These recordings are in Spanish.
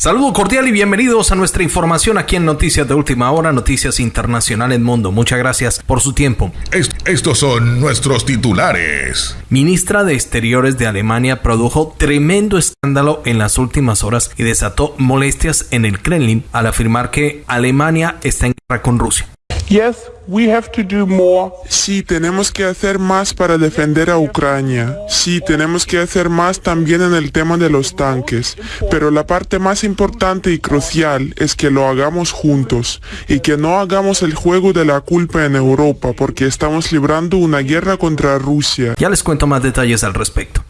Saludo cordial y bienvenidos a nuestra información aquí en Noticias de Última Hora, Noticias Internacionales Mundo. Muchas gracias por su tiempo. estos son nuestros titulares. Ministra de Exteriores de Alemania produjo tremendo escándalo en las últimas horas y desató molestias en el Kremlin al afirmar que Alemania está en guerra con Rusia. Yes, we have to do more. Sí, tenemos que hacer más para defender a Ucrania. Sí, tenemos que hacer más también en el tema de los tanques. Pero la parte más importante y crucial es que lo hagamos juntos y que no hagamos el juego de la culpa en Europa porque estamos librando una guerra contra Rusia. Ya les cuento más detalles al respecto.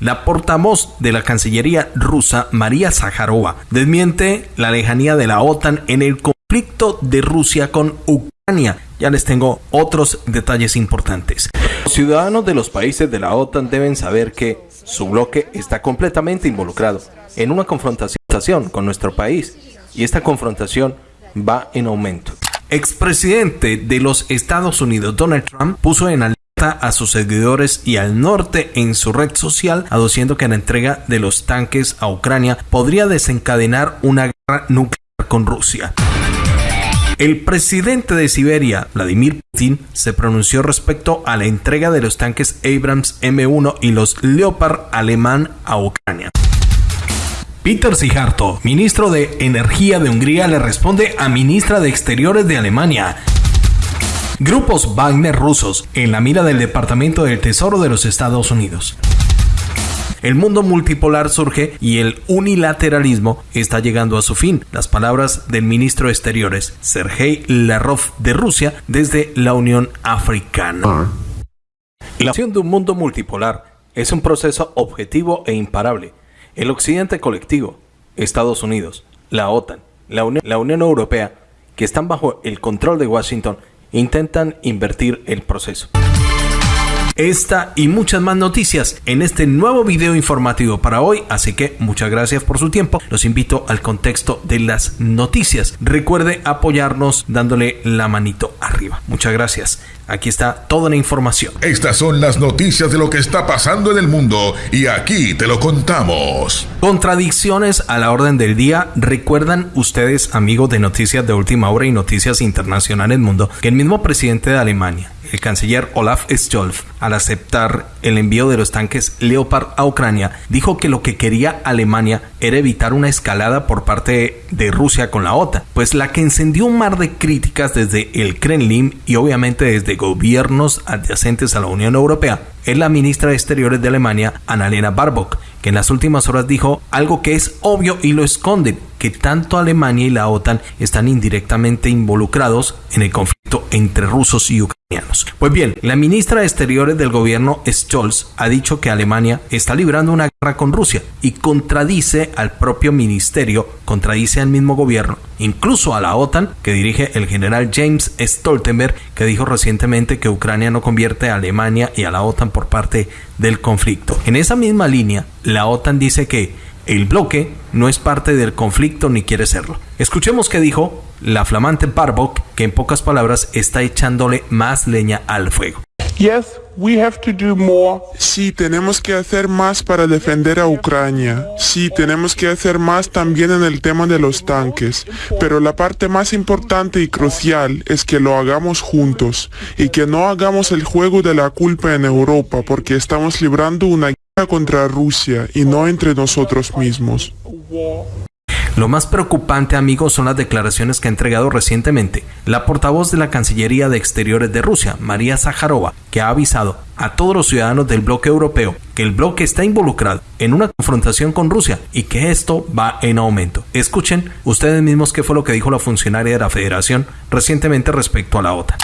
La portavoz de la Cancillería rusa, María Zaharova, desmiente la lejanía de la OTAN en el conflicto de Rusia con Ucrania. Ya les tengo otros detalles importantes. Los ciudadanos de los países de la OTAN deben saber que su bloque está completamente involucrado en una confrontación con nuestro país y esta confrontación va en aumento. Expresidente de los Estados Unidos Donald Trump puso en alerta a sus seguidores y al norte en su red social, aduciendo que la entrega de los tanques a Ucrania podría desencadenar una guerra nuclear con Rusia. El presidente de Siberia, Vladimir Putin, se pronunció respecto a la entrega de los tanques Abrams M1 y los Leopard alemán a Ucrania. Peter Sijarto, ministro de Energía de Hungría, le responde a ministra de Exteriores de Alemania. Grupos Wagner rusos en la mira del Departamento del Tesoro de los Estados Unidos. El mundo multipolar surge y el unilateralismo está llegando a su fin. Las palabras del ministro de Exteriores, Sergei Lavrov de Rusia, desde la Unión Africana. La acción de un mundo multipolar es un proceso objetivo e imparable. El occidente colectivo, Estados Unidos, la OTAN, la Unión, la Unión Europea, que están bajo el control de Washington, intentan invertir el proceso. Esta y muchas más noticias en este nuevo video informativo para hoy, así que muchas gracias por su tiempo. Los invito al contexto de las noticias. Recuerde apoyarnos dándole la manito arriba. Muchas gracias. Aquí está toda la información. Estas son las noticias de lo que está pasando en el mundo y aquí te lo contamos. Contradicciones a la orden del día. ¿Recuerdan ustedes, amigos de Noticias de Última Hora y Noticias Internacionales Mundo, que el mismo presidente de Alemania, el canciller Olaf Scholz, al aceptar el envío de los tanques Leopard a Ucrania, dijo que lo que quería Alemania era evitar una escalada por parte de Rusia con la OTAN, pues la que encendió un mar de críticas desde el Kremlin y obviamente desde gobiernos adyacentes a la Unión Europea es la ministra de Exteriores de Alemania, Annalena Baerbock, que en las últimas horas dijo algo que es obvio y lo esconde, que tanto Alemania y la OTAN están indirectamente involucrados en el conflicto entre rusos y ucranianos. Pues bien, la ministra de Exteriores del gobierno Scholz ha dicho que Alemania está librando una guerra con Rusia y contradice al propio ministerio, contradice al mismo gobierno, incluso a la OTAN que dirige el general James Stoltenberg, que dijo recientemente que Ucrania no convierte a Alemania y a la OTAN por parte del conflicto. En esa misma línea, la OTAN dice que el bloque no es parte del conflicto ni quiere serlo. Escuchemos qué dijo la flamante Barbok, que en pocas palabras está echándole más leña al fuego. Yes, we have to do more. Sí, tenemos que hacer más para defender a Ucrania. Sí, tenemos que hacer más también en el tema de los tanques. Pero la parte más importante y crucial es que lo hagamos juntos y que no hagamos el juego de la culpa en Europa porque estamos librando una guerra contra Rusia y no entre nosotros mismos. Lo más preocupante, amigos, son las declaraciones que ha entregado recientemente la portavoz de la Cancillería de Exteriores de Rusia, María Zaharova, que ha avisado a todos los ciudadanos del bloque europeo que el bloque está involucrado en una confrontación con Rusia y que esto va en aumento. Escuchen ustedes mismos qué fue lo que dijo la funcionaria de la Federación recientemente respecto a la OTAN.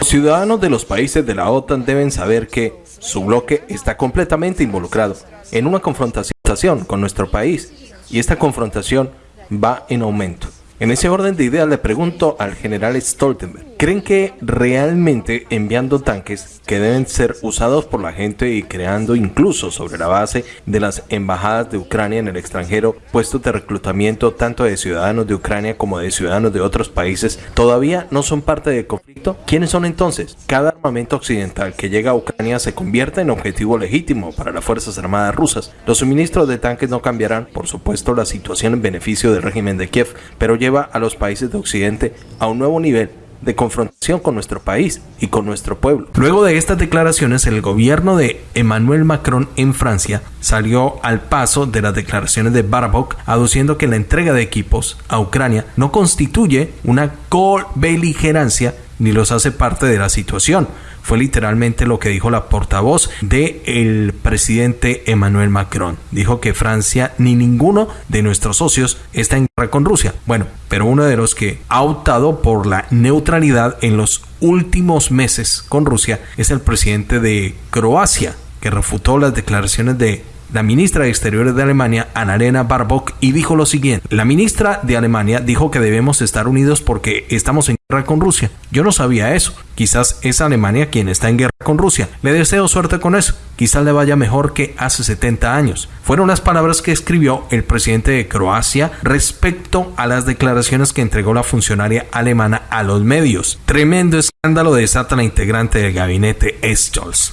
Los ciudadanos de los países de la OTAN deben saber que su bloque está completamente involucrado en una confrontación con nuestro país y esta confrontación va en aumento. En ese orden de ideas le pregunto al general Stoltenberg, ¿Creen que realmente enviando tanques que deben ser usados por la gente y creando incluso sobre la base de las embajadas de Ucrania en el extranjero puestos de reclutamiento tanto de ciudadanos de Ucrania como de ciudadanos de otros países todavía no son parte del conflicto? ¿Quiénes son entonces? Cada armamento occidental que llega a Ucrania se convierte en objetivo legítimo para las Fuerzas Armadas rusas. Los suministros de tanques no cambiarán, por supuesto, la situación en beneficio del régimen de Kiev, pero lleva a los países de Occidente a un nuevo nivel de confrontación con nuestro país y con nuestro pueblo. Luego de estas declaraciones, el gobierno de Emmanuel Macron en Francia salió al paso de las declaraciones de Barabok, aduciendo que la entrega de equipos a Ucrania no constituye una co-beligerancia ni los hace parte de la situación, fue literalmente lo que dijo la portavoz del el presidente Emmanuel Macron. Dijo que Francia ni ninguno de nuestros socios está en guerra con Rusia. Bueno, pero uno de los que ha optado por la neutralidad en los últimos meses con Rusia es el presidente de Croacia, que refutó las declaraciones de la ministra de Exteriores de Alemania, Annalena Baerbock, y dijo lo siguiente. La ministra de Alemania dijo que debemos estar unidos porque estamos en guerra con Rusia. Yo no sabía eso. Quizás es Alemania quien está en guerra con Rusia. Le deseo suerte con eso. Quizás le vaya mejor que hace 70 años. Fueron las palabras que escribió el presidente de Croacia respecto a las declaraciones que entregó la funcionaria alemana a los medios. Tremendo escándalo desata la integrante del gabinete Scholz.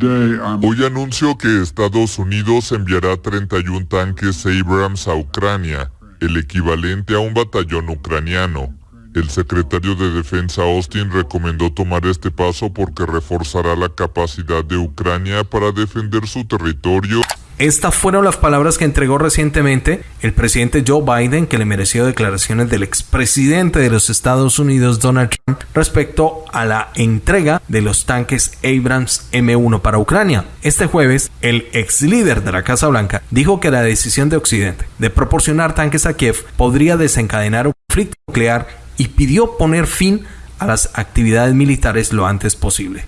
Hoy anuncio que Estados Unidos enviará 31 tanques Abrams a Ucrania, el equivalente a un batallón ucraniano. El secretario de Defensa Austin recomendó tomar este paso porque reforzará la capacidad de Ucrania para defender su territorio estas fueron las palabras que entregó recientemente el presidente Joe Biden, que le mereció declaraciones del expresidente de los Estados Unidos, Donald Trump, respecto a la entrega de los tanques Abrams M1 para Ucrania. Este jueves, el ex líder de la Casa Blanca dijo que la decisión de Occidente de proporcionar tanques a Kiev podría desencadenar un conflicto nuclear y pidió poner fin a las actividades militares lo antes posible.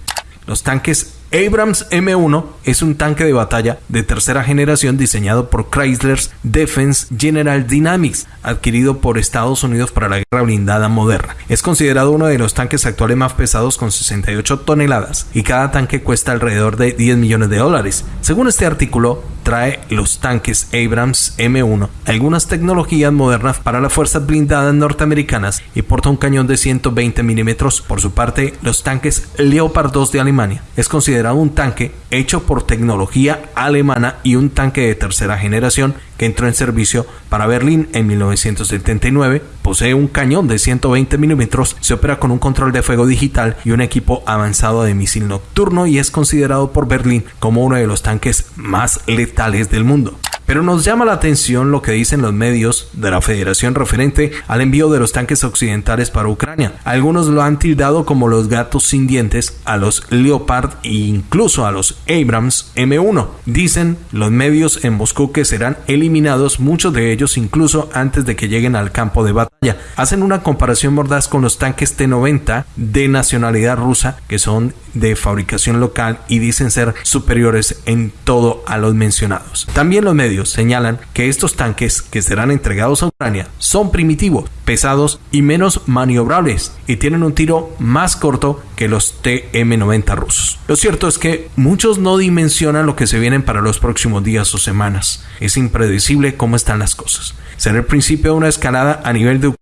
Los tanques Abrams M1 es un tanque de batalla de tercera generación diseñado por Chrysler's Defense General Dynamics, adquirido por Estados Unidos para la guerra blindada moderna. Es considerado uno de los tanques actuales más pesados con 68 toneladas y cada tanque cuesta alrededor de 10 millones de dólares. Según este artículo, trae los tanques Abrams M1, algunas tecnologías modernas para las fuerzas blindadas norteamericanas y porta un cañón de 120 milímetros. Por su parte, los tanques Leopard 2 de Alemania es considerado un tanque hecho por tecnología alemana y un tanque de tercera generación que entró en servicio para Berlín en 1979. Posee un cañón de 120 milímetros, se opera con un control de fuego digital y un equipo avanzado de misil nocturno y es considerado por Berlín como uno de los tanques más letales del mundo. Pero nos llama la atención lo que dicen los medios de la Federación referente al envío de los tanques occidentales para Ucrania. Algunos lo han tildado como los gatos sin dientes a los Leopard e incluso a los Abrams M1. Dicen los medios en Moscú que serán eliminados muchos de ellos incluso antes de que lleguen al campo de batalla. Hacen una comparación mordaz con los tanques T-90 de nacionalidad rusa que son de fabricación local y dicen ser superiores en todo a los mencionados. También los medios señalan que estos tanques que serán entregados a Ucrania son primitivos, pesados y menos maniobrables y tienen un tiro más corto que los TM-90 rusos. Lo cierto es que muchos no dimensionan lo que se vienen para los próximos días o semanas. Es impredecible cómo están las cosas. Será el principio de una escalada a nivel de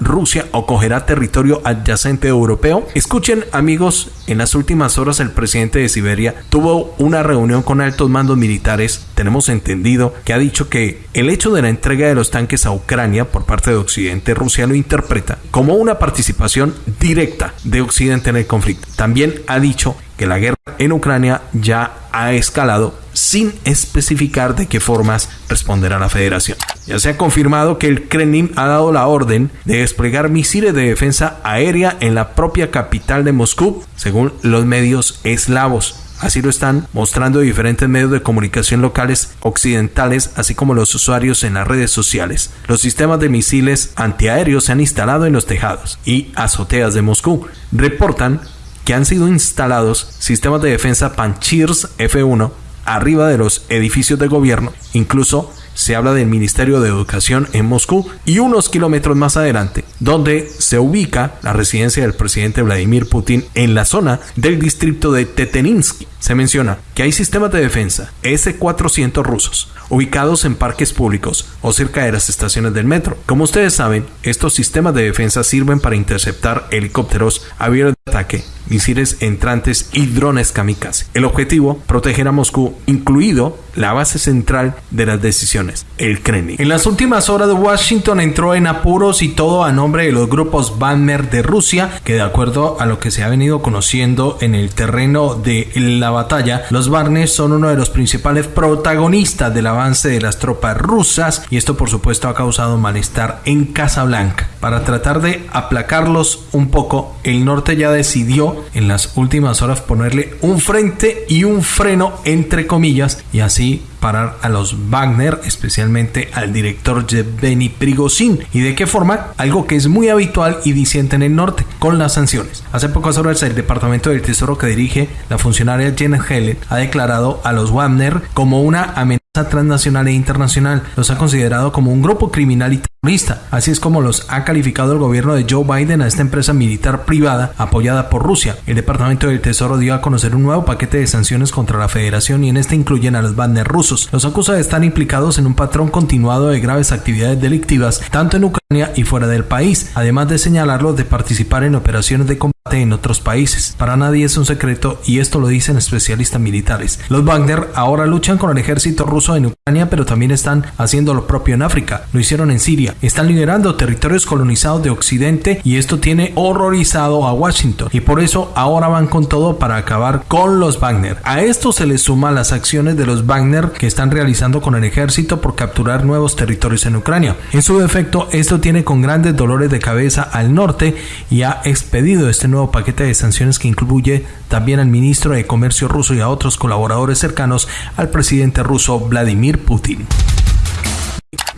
Rusia o cogerá territorio adyacente europeo? Escuchen amigos, en las últimas horas el presidente de Siberia tuvo una reunión con altos mandos militares. Tenemos entendido que ha dicho que el hecho de la entrega de los tanques a Ucrania por parte de Occidente, Rusia lo interpreta como una participación directa de Occidente en el conflicto. También ha dicho que la guerra en Ucrania ya ha escalado sin especificar de qué formas responderá la federación. Ya se ha confirmado que el Kremlin ha dado la orden de desplegar misiles de defensa aérea en la propia capital de Moscú, según los medios eslavos. Así lo están mostrando diferentes medios de comunicación locales occidentales, así como los usuarios en las redes sociales. Los sistemas de misiles antiaéreos se han instalado en los tejados y azoteas de Moscú. Reportan que han sido instalados sistemas de defensa Panchirs F1 arriba de los edificios de gobierno, incluso se habla del Ministerio de Educación en Moscú y unos kilómetros más adelante, donde se ubica la residencia del presidente Vladimir Putin en la zona del distrito de Teteninsky. Se menciona que hay sistemas de defensa S-400 rusos ubicados en parques públicos o cerca de las estaciones del metro. Como ustedes saben, estos sistemas de defensa sirven para interceptar helicópteros, aviones de ataque, misiles entrantes y drones kamikaze. El objetivo, proteger a Moscú, incluido la base central de las decisiones, el Kremlin. En las últimas horas, Washington entró en apuros y todo a nombre de los grupos Wagner de Rusia, que de acuerdo a lo que se ha venido conociendo en el terreno de la batalla, los Wagner son uno de los principales protagonistas del avance de las tropas rusas y esto por supuesto ha causado malestar en Casablanca. Para tratar de aplacarlos un poco, el norte ya decidió en las últimas horas ponerle un frente y un freno entre comillas y así parar a los Wagner, especialmente al director Yevgeny Prigozhin. ¿Y de qué forma? Algo que es muy habitual y disiente en el norte, con las sanciones. Hace pocas horas el Departamento del Tesoro que dirige la funcionaria Janet Helen ha declarado a los Wagner como una amenaza transnacional e internacional. Los ha considerado como un grupo criminal y terrorista. Así es como los ha calificado el gobierno de Joe Biden a esta empresa militar privada apoyada por Rusia. El Departamento del Tesoro dio a conocer un nuevo paquete de sanciones contra la federación y en este incluyen a los Wagner rusos. Los acusa de estar implicados en un patrón continuado de graves actividades delictivas tanto en Ucrania y fuera del país, además de señalarlos de participar en operaciones de combate en otros países. Para nadie es un secreto y esto lo dicen especialistas militares. Los Wagner ahora luchan con el ejército ruso en Ucrania, pero también están haciendo lo propio en África. Lo hicieron en Siria. Están liberando territorios colonizados de Occidente y esto tiene horrorizado a Washington. Y por eso ahora van con todo para acabar con los Wagner. A esto se le suma las acciones de los Wagner que están realizando con el ejército por capturar nuevos territorios en Ucrania. En su defecto, esto tiene con grandes dolores de cabeza al norte y ha expedido este nuevo paquete de sanciones que incluye también al ministro de Comercio ruso y a otros colaboradores cercanos al presidente ruso Vladimir Putin.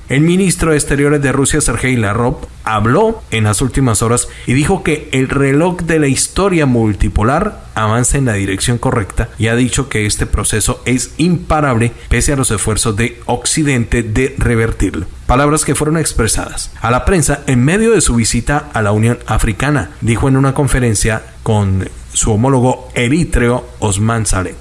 El ministro de Exteriores de Rusia, Sergei Lavrov, habló en las últimas horas y dijo que el reloj de la historia multipolar avanza en la dirección correcta y ha dicho que este proceso es imparable pese a los esfuerzos de Occidente de revertirlo. Palabras que fueron expresadas a la prensa en medio de su visita a la Unión Africana, dijo en una conferencia con su homólogo eritreo Osman Saleh.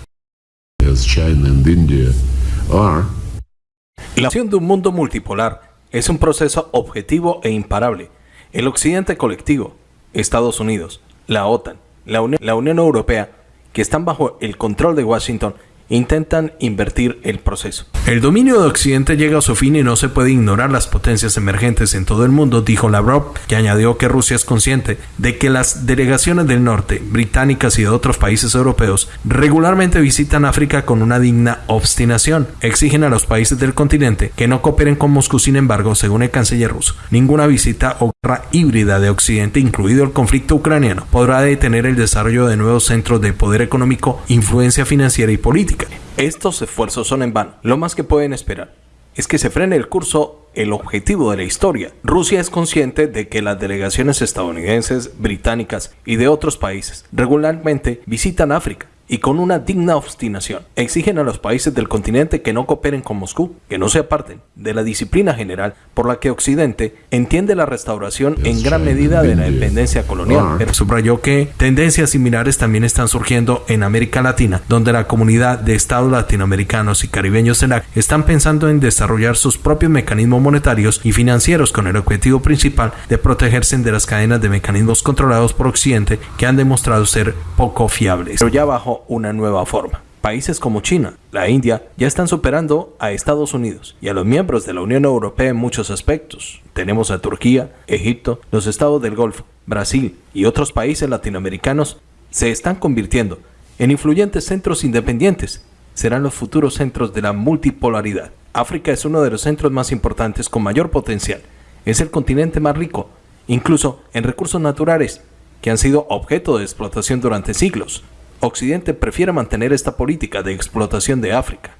La acción de un mundo multipolar es un proceso objetivo e imparable. El occidente colectivo, Estados Unidos, la OTAN, la, la Unión Europea, que están bajo el control de Washington, intentan invertir el proceso. El dominio de Occidente llega a su fin y no se puede ignorar las potencias emergentes en todo el mundo, dijo Lavrov, que añadió que Rusia es consciente de que las delegaciones del norte, británicas y de otros países europeos, regularmente visitan África con una digna obstinación. Exigen a los países del continente que no cooperen con Moscú, sin embargo, según el canciller ruso, ninguna visita o guerra híbrida de Occidente, incluido el conflicto ucraniano, podrá detener el desarrollo de nuevos centros de poder económico, influencia financiera y política estos esfuerzos son en vano. Lo más que pueden esperar es que se frene el curso el objetivo de la historia. Rusia es consciente de que las delegaciones estadounidenses, británicas y de otros países regularmente visitan África y con una digna obstinación exigen a los países del continente que no cooperen con Moscú, que no se aparten de la disciplina general por la que Occidente entiende la restauración en gran medida de la dependencia colonial. Pero subrayó que tendencias similares también están surgiendo en América Latina, donde la comunidad de estados latinoamericanos y caribeños CELAC están pensando en desarrollar sus propios mecanismos monetarios y financieros con el objetivo principal de protegerse de las cadenas de mecanismos controlados por Occidente que han demostrado ser poco fiables. Pero ya bajo una nueva forma. Países como China, la India, ya están superando a Estados Unidos y a los miembros de la Unión Europea en muchos aspectos. Tenemos a Turquía, Egipto, los estados del Golfo, Brasil y otros países latinoamericanos se están convirtiendo en influyentes centros independientes. Serán los futuros centros de la multipolaridad. África es uno de los centros más importantes con mayor potencial. Es el continente más rico, incluso en recursos naturales, que han sido objeto de explotación durante siglos. Occidente prefiere mantener esta política de explotación de África.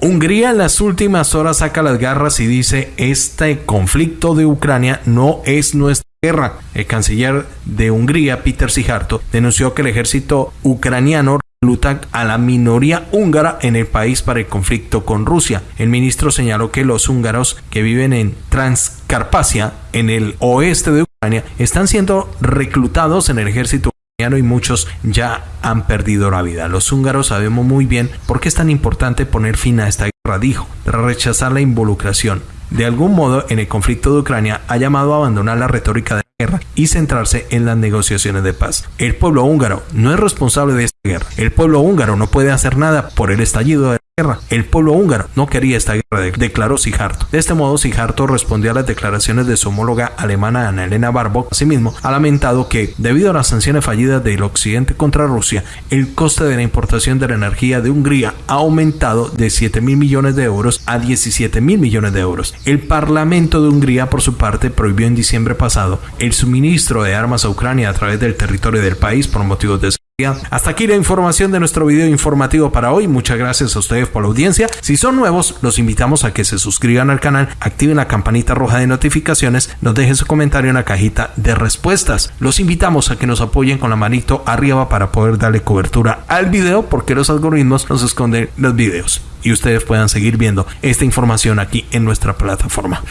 Hungría en las últimas horas saca las garras y dice, este conflicto de Ucrania no es nuestra guerra. El canciller de Hungría, Peter Sijarto, denunció que el ejército ucraniano reclutan a la minoría húngara en el país para el conflicto con Rusia. El ministro señaló que los húngaros que viven en Transcarpacia, en el oeste de Ucrania, están siendo reclutados en el ejército y muchos ya han perdido la vida. Los húngaros sabemos muy bien por qué es tan importante poner fin a esta guerra, dijo, tras rechazar la involucración de algún modo en el conflicto de Ucrania ha llamado a abandonar la retórica de la guerra y centrarse en las negociaciones de paz. El pueblo húngaro no es responsable de esta guerra. El pueblo húngaro no puede hacer nada por el estallido de el pueblo húngaro no quería esta guerra, declaró Sijarto. De este modo, Sijarto respondió a las declaraciones de su homóloga alemana Ana Elena Barbock. Asimismo, ha lamentado que, debido a las sanciones fallidas del occidente contra Rusia, el coste de la importación de la energía de Hungría ha aumentado de 7 mil millones de euros a 17 mil millones de euros. El Parlamento de Hungría, por su parte, prohibió en diciembre pasado el suministro de armas a Ucrania a través del territorio del país por motivos de hasta aquí la información de nuestro video informativo para hoy. Muchas gracias a ustedes por la audiencia. Si son nuevos, los invitamos a que se suscriban al canal, activen la campanita roja de notificaciones, nos dejen su comentario en la cajita de respuestas. Los invitamos a que nos apoyen con la manito arriba para poder darle cobertura al video porque los algoritmos nos esconden los videos y ustedes puedan seguir viendo esta información aquí en nuestra plataforma.